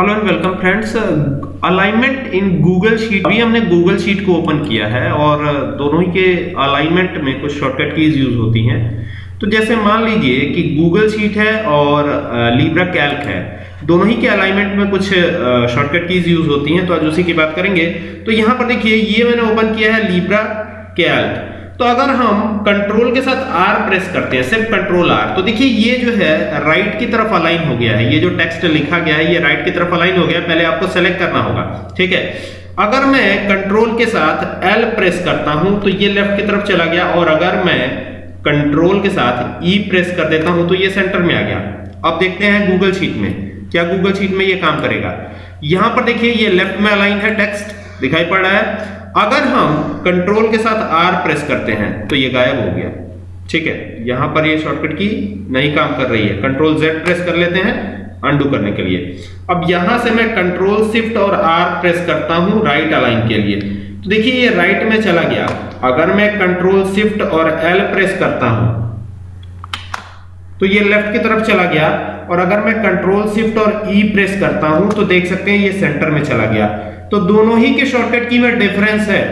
Hello and welcome friends alignment in Google sheet अभी हमने Google sheet को open किया है और दोनों ही के अलाइनमेंट में कुछ शॉर्टकट कीज यूज़ होती हैं। तो जैसे मान लीजिए कि गूगल शीट है और लीब्रा कैल्क है, दोनों ही के अलाइनमेंट में कुछ शॉर्टकट कीज यूज़ होती हैं तो आज उसी की बात करेंगे। तो यहाँ पर देखिए, ये मैंने ओपन किया है लीब्रा कैल्क तो अगर हम कंट्रोल के साथ आर प्रेस करते हैं, सिर्फ़ कंट्रोल आर तो देखिए ये जो है राइट की तरफ़ अलाइन हो गया है। ये जो टेक्स्ट लिखा गया है, ये राइट की तरफ़ अलाइन हो गया पहले आपको सेलेक्ट करना होगा, ठीक है? अगर मैं कंट्रोल के साथ एल प्रेस करता हूँ तो ये लेफ़्ट की तरफ़ चला गया। और अगर मैं कंट्रोल के साथ ई e प्रेस कर देता हूँ तो ये सेंटर में आ गया। अब देखते हैं गूगल शीट में, क्या गूगल शीट में ये काम करेगा? यहाँ पर देखिए, ये लेफ़्ट में अलाइन है टेक्स्ट दिखाई पड़ रहा है। अगर हम कंट्रोल के साथ आर प्रेस करते हैं तो ये गायब हो गया। ठीक है? यहाँ पर ये शॉर्टकट की नहीं काम कर रही है। कंट्रोल जेड प्रेस कर लेते हैं अंडू करने के लिए। अब यहाँ से मैं कंट्रोल शिफ्ट और आर प्रेस करता हूँ राइट अलाइन के लिए। तो देखिए, ये राइट में चला गया। अगर मैं कंट्रोल शिफ्ट और एल प्रेस करता हूँ तो ये लेफ़्ट की तरफ़ चला गया और अगर मैं कंट्रोल शिफ्ट और ई e प्रेस करता हूँ तो देख सकते हैं ये सेंटर में चला गया। तो दोनों ही के शॉर्टकट की में डिफरेंस है।